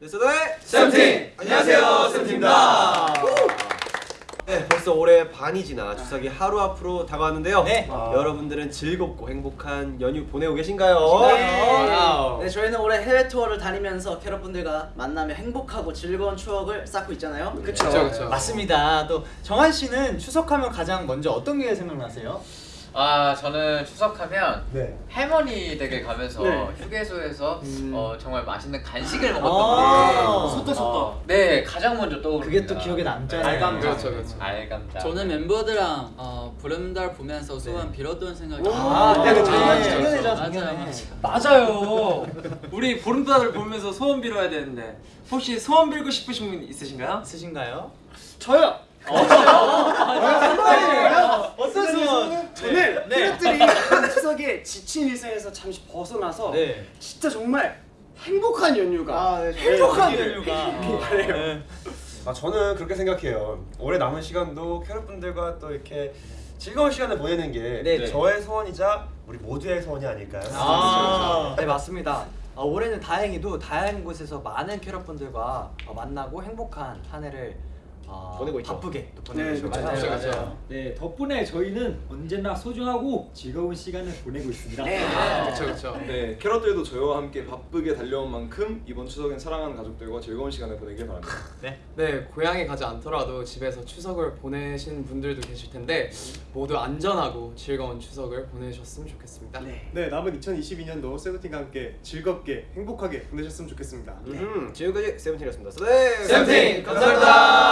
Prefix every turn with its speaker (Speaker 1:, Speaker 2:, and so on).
Speaker 1: 네스도의
Speaker 2: 세븐틴! 안녕하세요, 세븐틴입니다.
Speaker 1: 네, 벌써 올해 반이 지나 추석이 하루 앞으로 다가왔는데요.
Speaker 2: 네.
Speaker 1: 아. 여러분들은 즐겁고 행복한 연휴 보내고 계신가요?
Speaker 2: 와우.
Speaker 3: 네, 저희는 올해 해외 투어를 다니면서 캐럿분들과 만나며 행복하고 즐거운 추억을 쌓고 있잖아요.
Speaker 2: 그쵸,
Speaker 4: 그쵸, 그쵸.
Speaker 2: 맞습니다. 또 정한 씨는 추석하면 가장 먼저 어떤 게 생각나세요?
Speaker 4: 아 저는 추석하면
Speaker 2: 네.
Speaker 4: 할머니 댁에 가면서
Speaker 3: 네.
Speaker 4: 휴게소에서
Speaker 2: 음.
Speaker 4: 어, 정말 맛있는 간식을
Speaker 2: 아.
Speaker 4: 먹었던
Speaker 2: 쏟다,
Speaker 4: 어, 네 가장 먼저 떠오릅니다
Speaker 2: 그게 또 기억에 남잖아요.
Speaker 4: 알감자
Speaker 5: 그렇죠, 그렇죠.
Speaker 4: 알감자
Speaker 6: 저는 멤버들랑 어, 보름달 보면서 소원 빌었던 생각이
Speaker 2: 아, 네, 그 작년,
Speaker 6: 네.
Speaker 2: 작년이죠,
Speaker 6: 맞아요.
Speaker 2: 작년에.
Speaker 5: 맞아요. 우리 보름달을 보면서 소원 빌어야 되는데 혹시 소원 빌고 싶으신 분 있으신가요?
Speaker 2: 있으신가요?
Speaker 3: 저요.
Speaker 2: 어떤 네.
Speaker 3: 캐럿들이 이번 추석에 지친 일상에서 잠시 벗어나서
Speaker 2: 네.
Speaker 3: 진짜 정말 행복한 연휴가
Speaker 2: 아, 네, 행복한 연휴가.
Speaker 3: 바래요.
Speaker 2: 네.
Speaker 7: 아 저는 그렇게 생각해요. 올해 남은 시간도 캐럿분들과 또 이렇게 즐거운 시간을 보내는 게
Speaker 2: 네, 네.
Speaker 7: 저의 소원이자 우리 모두의 소원이 아닐까요?
Speaker 2: 아.
Speaker 8: 네 맞습니다. 어, 올해는 다행히도 다양한 곳에서 많은 캐럿분들과 어, 만나고 행복한 한 해를 어,
Speaker 1: 보내고 있죠.
Speaker 8: 바쁘게 또 보내고
Speaker 3: 네,
Speaker 8: 있죠.
Speaker 3: 그렇죠.
Speaker 2: 맞아요,
Speaker 5: 그렇죠,
Speaker 2: 맞아요.
Speaker 9: 네, 덕분에 저희는 언제나 소중하고 즐거운 시간을 보내고 있습니다.
Speaker 5: 그렇죠 그렇죠.
Speaker 10: 네, 캐럿들도 저희와 함께 바쁘게 달려온 만큼 이번 추석엔 사랑하는 가족들과 즐거운 시간을 보내길 바랍니다.
Speaker 5: 네 고향에 가지 않더라도 집에서 추석을 보내신 분들도 계실 텐데 모두 안전하고 즐거운 추석을 보내셨으면 좋겠습니다.
Speaker 3: 네.
Speaker 11: 네 남은 2022년도 세븐틴과 함께 즐겁게 행복하게 보내셨으면 좋겠습니다.
Speaker 1: 음, 지금까지 세븐틴이었습니다. 네,
Speaker 2: 세븐틴, 감사합니다.
Speaker 1: 보내세요.